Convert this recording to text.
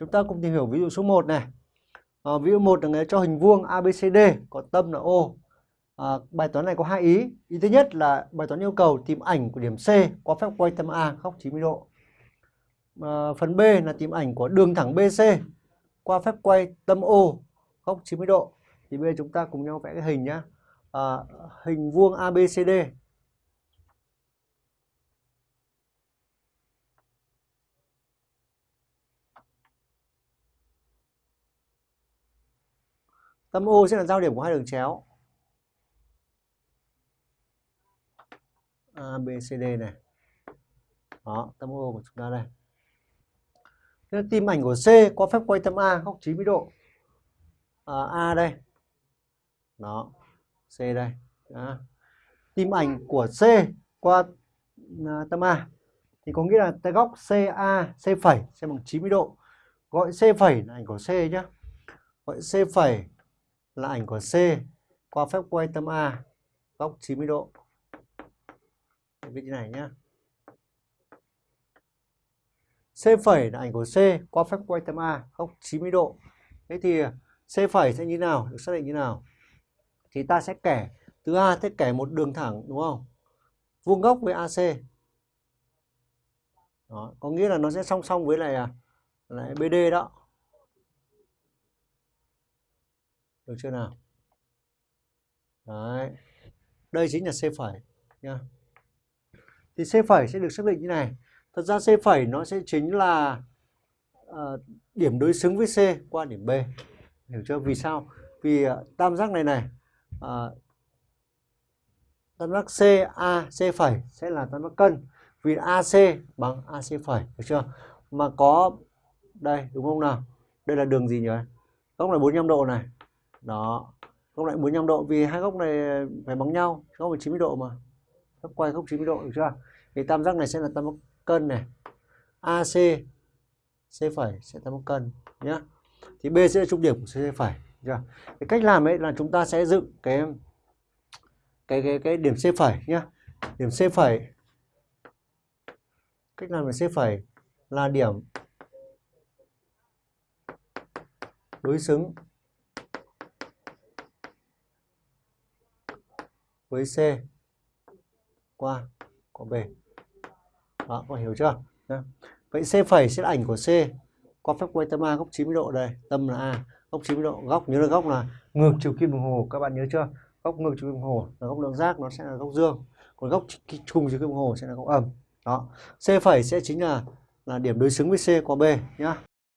Chúng ta cùng tìm hiểu ví dụ số 1 này. À, ví dụ 1 là người cho hình vuông ABCD có tâm là O. À, ờ, bài toán này có hai ý. Ý thứ nhất là bài toán yêu cầu tìm ảnh của điểm C qua phép quay tâm A góc 90 độ. À, phần B là tìm ảnh của đường thẳng BC qua phép quay tâm O góc 90 độ. Thì bây giờ chúng ta cùng nhau vẽ cái hình nhá. À, hình vuông ABCD Tâm O sẽ là giao điểm của hai đường chéo. A, B, C, D này. Đó, tâm O của chúng ta đây. Thế tim ảnh của C có phép quay tâm A góc 90 độ. À, A đây. Đó. C đây. Đó. Tim ảnh của C qua à, tâm A thì có nghĩa là cái góc CA, C phẩy sẽ bằng 90 độ. Gọi C phẩy là ảnh của C nhé. Gọi C phẩy là ảnh của C qua phép quay tâm A góc 90 độ. Viết như này nhé C phẩy là ảnh của C qua phép quay tâm A góc 90 độ. Thế thì C phẩy sẽ như nào? Được xác định như nào? Thì ta sẽ kẻ từ A sẽ kẻ một đường thẳng đúng không? Vuông góc với AC. Đó, có nghĩa là nó sẽ song song với lại là lại BD đó. Được chưa nào? Đấy. Đây chính là C phẩy nha. Thì C phẩy sẽ được xác định như này. Thật ra C phẩy nó sẽ chính là uh, điểm đối xứng với C qua điểm B. Hiểu chưa? Vì sao? Vì uh, tam giác này này uh, tam giác CA C phẩy sẽ là tam giác cân. Vì AC bằng AC phẩy, được chưa? Mà có đây đúng không nào? Đây là đường gì nhỉ? Góc này 45 độ này đó. Góc lại 45 độ, vì hai góc này phải bằng nhau, góc là 90 độ mà. Góc quay góc 90 độ được chưa? Thì tam giác này sẽ là tam giác cân này. AC C phẩy sẽ tam giác cân, nhá. Thì B sẽ là trung điểm của C phẩy chưa? Cái cách làm ấy là chúng ta sẽ dựng cái cái cái cái điểm C phẩy, nhá. Điểm C phẩy, cách làm điểm C phẩy là điểm đối xứng với C. Qua, có B đó, có hiểu chưa? Đó. vậy C phẩy sẽ là ảnh của C. Qua phép quay tâm A góc 90 độ đây, tâm là A. Góc 90 độ, góc, nhớ là góc là ngược chiều kim đồng hồ, các bạn nhớ chưa? Góc ngược chiều kim đồng hồ là góc lượng giác nó sẽ là góc dương. Còn góc trùng chiều kim đồng hồ sẽ là góc âm. Đó. C phẩy sẽ chính là là điểm đối xứng với C qua B, nhá.